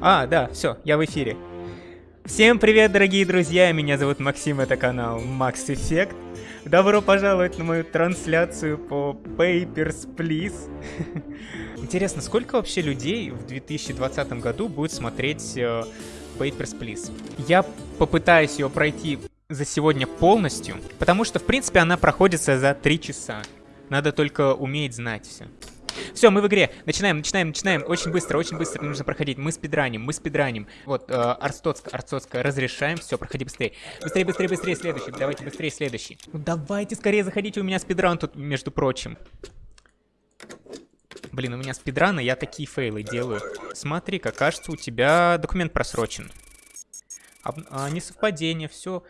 А, да, все, я в эфире. Всем привет, дорогие друзья, меня зовут Максим, это канал Max Effect. Добро пожаловать на мою трансляцию по Papers, Please. Интересно, сколько вообще людей в 2020 году будет смотреть э, Papers, Please? Я попытаюсь ее пройти за сегодня полностью, потому что, в принципе, она проходится за 3 часа. Надо только уметь знать все. Все, мы в игре. Начинаем, начинаем, начинаем. Очень быстро, очень быстро нужно проходить. Мы спидраним, мы спидраним. Вот, э, Арстоцка, Арстоцка, разрешаем. Все, проходи быстрее. Быстрее, быстрее, быстрее, следующий. Давайте быстрее, следующий. Ну давайте скорее заходите, у меня спидран тут, между прочим. Блин, у меня спидраны, я такие фейлы делаю. Смотри-ка, кажется, у тебя документ просрочен а, несовпадение, все.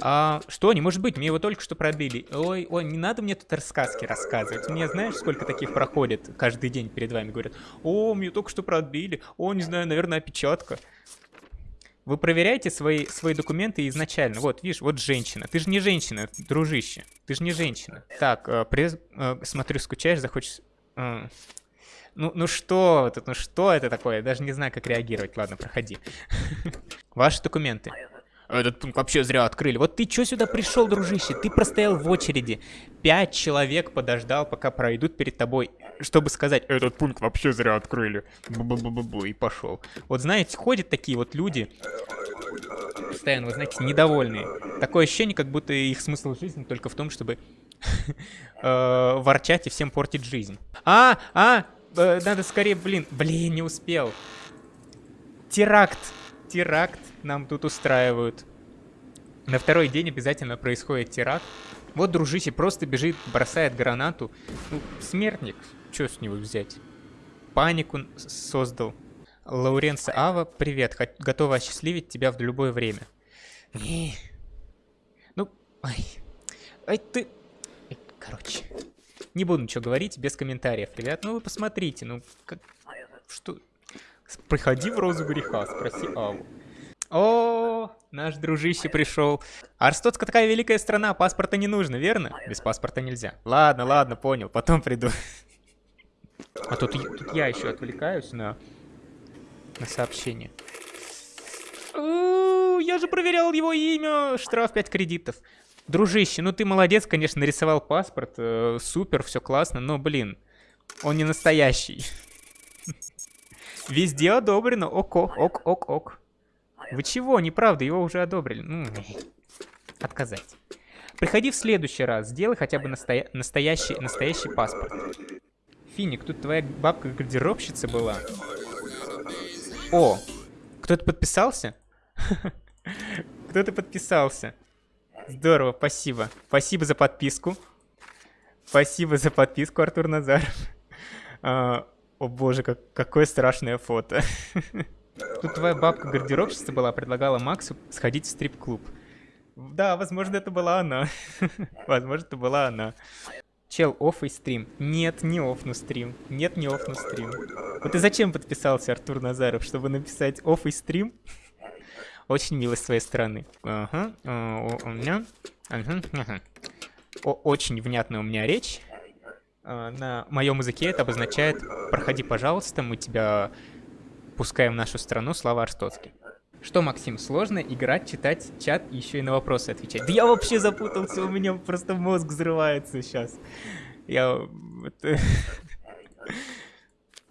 А, что, не может быть, мне его только что пробили. Ой, ой, не надо мне тут рассказки рассказывать. Мне знаешь, сколько таких проходит каждый день перед вами? Говорят, о, мне только что пробили, о, не знаю, наверное, опечатка. Вы проверяете свои, свои документы изначально. Вот, видишь, вот женщина. Ты же не женщина, дружище. Ты же не женщина. Так, э, пресс, э, смотрю, скучаешь, захочешь... Э, ну, ну что это, ну что это такое? Я даже не знаю, как реагировать. Ладно, проходи. Ваши документы. Этот пункт вообще зря открыли. Вот ты что сюда пришел, дружище? Ты простоял в очереди. Пять человек подождал, пока пройдут перед тобой, чтобы сказать, этот пункт вообще зря открыли. Бу -бу -бу -бу и пошел. Вот знаете, ходят такие вот люди, постоянно, вы знаете, недовольные. Такое ощущение, как будто их смысл жизни только в том, чтобы э, ворчать и всем портить жизнь. А, а, Э, надо скорее, блин. Блин, не успел. Теракт. Теракт нам тут устраивают. На второй день обязательно происходит теракт. Вот дружище просто бежит, бросает гранату. Ну, смертник. Что с него взять? Панику создал. Лауренса Ава, привет. Готова осчастливить тебя в любое время. Ну, ай. Ай, ты... Короче. Не буду ничего говорить, без комментариев, ребят. Ну вы посмотрите, ну как... Что... Приходи в розу греха, спроси Аву. О, наш дружище пришел. Арстотска такая великая страна, паспорта не нужно, верно? Без паспорта нельзя. Ладно, ладно, понял, потом приду. А тут, тут я еще отвлекаюсь на, на сообщение. Я же проверял его имя. Штраф 5 кредитов. Дружище, ну ты молодец, конечно, нарисовал паспорт, э, супер, все классно, но, блин, он не настоящий. Везде одобрено, ок, ок, ок, ок, ок. Вы чего, неправда, его уже одобрили. Ну, отказать. Приходи в следующий раз, сделай хотя бы настоя настоящий, настоящий паспорт. Финик, тут твоя бабка гардеробщица была. О, кто-то подписался? Кто-то подписался. Здорово, спасибо. Спасибо за подписку. Спасибо за подписку, Артур Назаров. А, о боже, как, какое страшное фото. Тут твоя бабка гардеробщица была, предлагала Максу сходить в стрип-клуб. Да, возможно, это была она. возможно, это была она. Чел, офф и стрим. Нет, не оффну стрим. Нет, не оффну стрим. Вот ты зачем подписался, Артур Назаров, чтобы написать офф и стрим? Очень мило с твоей стороны. Ага, у меня... Очень внятная у меня речь. А, на моем языке это обозначает «Проходи, пожалуйста, мы тебя пускаем в нашу страну, слава Арстоцкий». Что, Максим, сложно играть, читать чат и еще и на вопросы отвечать? Да я вообще запутался, у меня просто мозг взрывается сейчас. Я...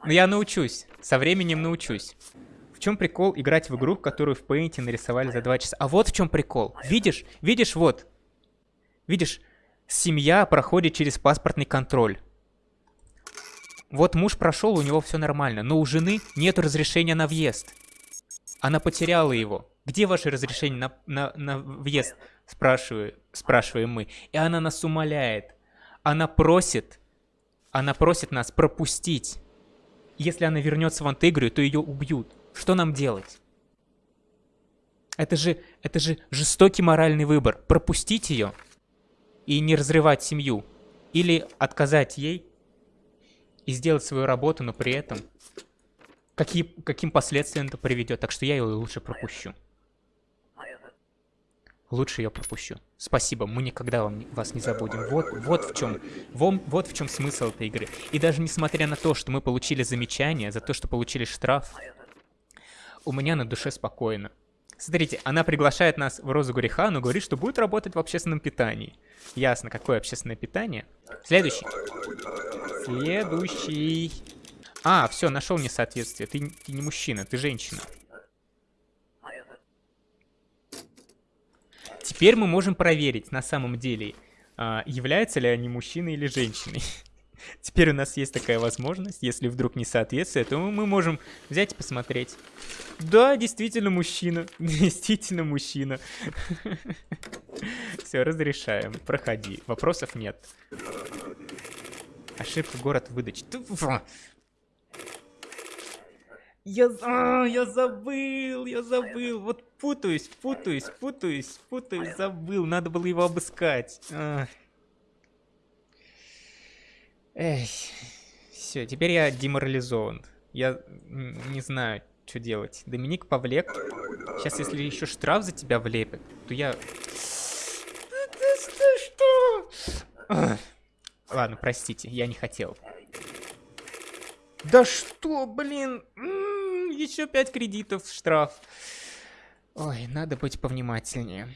Ну я научусь, со временем научусь чем прикол играть в игру, которую в Paint нарисовали за 2 часа? А вот в чем прикол. Видишь? Видишь, вот. Видишь, семья проходит через паспортный контроль. Вот муж прошел, у него все нормально, но у жены нет разрешения на въезд. Она потеряла его. Где ваше разрешение на, на, на въезд? Спрашиваю, спрашиваем мы. И она нас умоляет. Она просит, она просит нас пропустить. Если она вернется в Антегрию, то ее убьют. Что нам делать? Это же, это же жестокий моральный выбор. Пропустить ее и не разрывать семью. Или отказать ей и сделать свою работу, но при этом какие, каким последствиям это приведет. Так что я ее лучше пропущу. Лучше ее пропущу. Спасибо, мы никогда вам, вас не забудем. Вот, вот в чем, вот, вот в чем смысл этой игры. И даже несмотря на то, что мы получили замечание за то, что получили штраф, у меня на душе спокойно. Смотрите, она приглашает нас в Розу Греха, но говорит, что будет работать в общественном питании. Ясно, какое общественное питание. Следующий. Следующий. А, все, нашел несоответствие. Ты, ты не мужчина, ты женщина. Теперь мы можем проверить на самом деле, а, являются ли они мужчиной или женщиной. Теперь у нас есть такая возможность, если вдруг не соответствие, то мы можем взять и посмотреть. Да, действительно мужчина, действительно мужчина. Все, разрешаем, проходи, вопросов нет. Ошибка город выдачи. Я, а, я забыл, я забыл. Вот путаюсь, путаюсь, путаюсь, путаюсь, забыл. Надо было его обыскать. А. Эй, все, теперь я деморализован. Я не знаю, что делать. Доминик повлек. Сейчас, если еще штраф за тебя влепят, то я... Что? Ладно, простите, я не хотел. Да что, блин? еще 5 кредитов штраф. Ой, надо быть повнимательнее.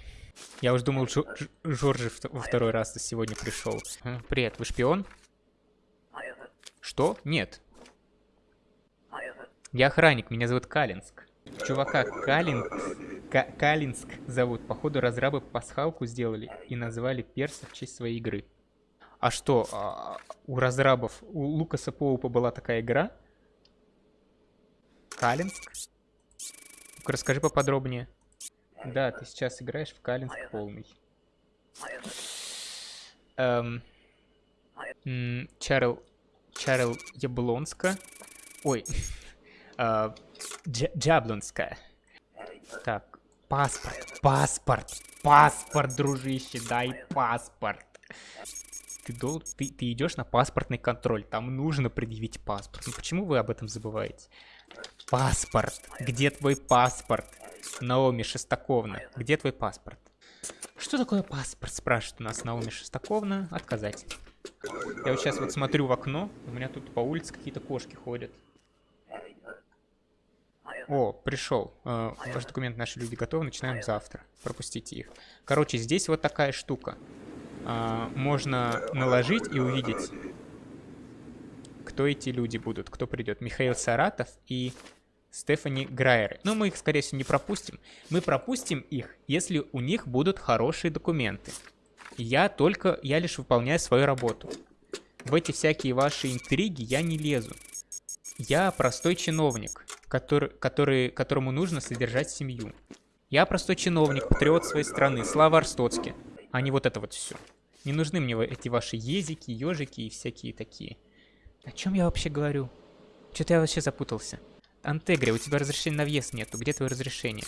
Я уж думал, Джо Жоржи во второй раз сегодня пришел. Привет, вы шпион? Что? Нет. Я охранник, меня зовут Калинск. Чувака Калин... К Калинск зовут. Походу разрабы пасхалку сделали и назвали перса в честь своей игры. А что, а, у разрабов, у Лукаса Поупа была такая игра? Калинск? расскажи поподробнее. Да, ты сейчас играешь в Калинск полный. Эм... Чарл... Чарл Яблонска. Ой. э, Джаблонская. Так, паспорт, паспорт, паспорт, дружище, дай паспорт ты, дол... ты, ты идешь на паспортный контроль, там нужно предъявить паспорт. Ну почему вы об этом забываете? Паспорт. Где твой паспорт? Наоми Шестаковна, где твой паспорт? Что такое паспорт, спрашивает у нас Наоми Шестаковна. Отказать. Я вот сейчас вот смотрю в окно, у меня тут по улице какие-то кошки ходят. О, пришел. Э, ваш документ наши люди готовы, начинаем завтра. Пропустите их. Короче, здесь вот такая штука а, можно наложить и увидеть, кто эти люди будут, кто придет. Михаил Саратов и Стефани Грайер. Но мы их, скорее всего, не пропустим. Мы пропустим их, если у них будут хорошие документы. Я только, я лишь выполняю свою работу. В эти всякие ваши интриги я не лезу. Я простой чиновник, который, который, которому нужно содержать семью. Я простой чиновник, патриот своей страны, Слава Арстоцки, а не вот это вот все. Не нужны мне эти ваши езики, ежики и всякие такие. О чем я вообще говорю? Что-то я вообще запутался. Антегри, у тебя разрешения на въезд нету. Где твое разрешение?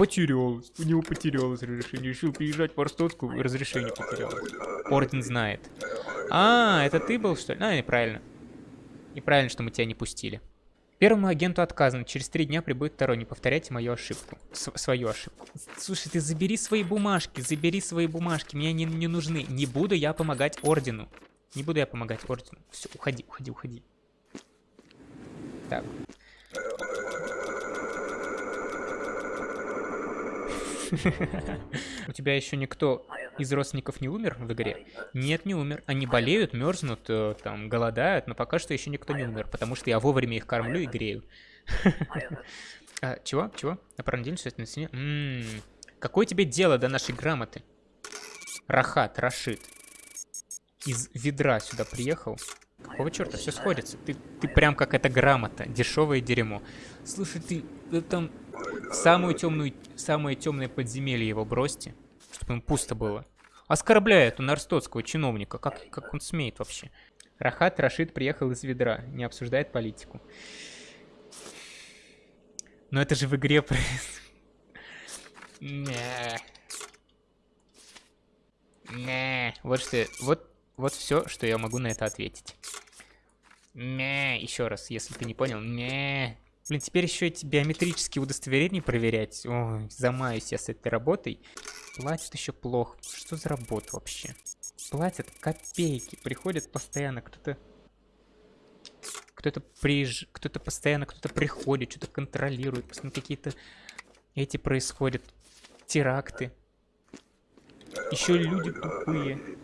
Потерялось. У него потерялось разрешение. Решил приезжать в Арстоцку, разрешение потерялось. Орден знает. А, это ты был, что ли? А, неправильно. Неправильно, что мы тебя не пустили. Первому агенту отказано. Через три дня прибудет второй. Не повторяйте мою ошибку. С свою ошибку. Слушай, ты забери свои бумажки. Забери свои бумажки. Мне они не нужны. Не буду я помогать ордену. Не буду я помогать ордену. Все, уходи, уходи, уходи. Так. У тебя еще никто из родственников не умер в игре? Нет, не умер. Они болеют, мерзнут, э, там, голодают, но пока что еще никто не умер, потому что я вовремя их кормлю и грею. А, чего? Чего? На недель на стене? М-м-м. Какое тебе дело до нашей грамоты? Рахат, Рашид. Из ведра сюда приехал. Какого черта? Все сходится. Ты, ты прям как эта грамота. Дешевое дерьмо. Слушай, ты, там самую темную, самое темное подземелье его бросьте, чтобы им пусто было. Оскорбляет он арстоцкого чиновника. Как, как он смеет вообще? Рахат Рашид приехал из ведра, не обсуждает политику. Но это же в игре Не. Не. Вот что... Вот, вот все, что я могу на это ответить. Не. Еще раз, если ты не понял. Не. Блин, теперь еще эти биометрические удостоверения проверять. Ой, замаюсь я с этой работой. Платят еще плохо. Что за работа вообще? Платят копейки. Приходят постоянно кто-то... Кто-то приезж... кто-то постоянно, кто-то приходит, что-то контролирует, постоянно какие-то эти происходят теракты. Еще люди тупые.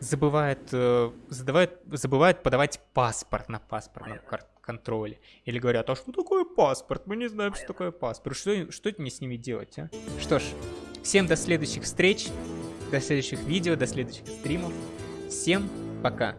Забывают, э, задавают, забывают подавать паспорт на паспортном контроле. Или говорят, а что такое паспорт? Мы не знаем, что такое паспорт. Что, что мне с ними делать, а? Что ж, всем до следующих встреч, до следующих видео, до следующих стримов. Всем пока.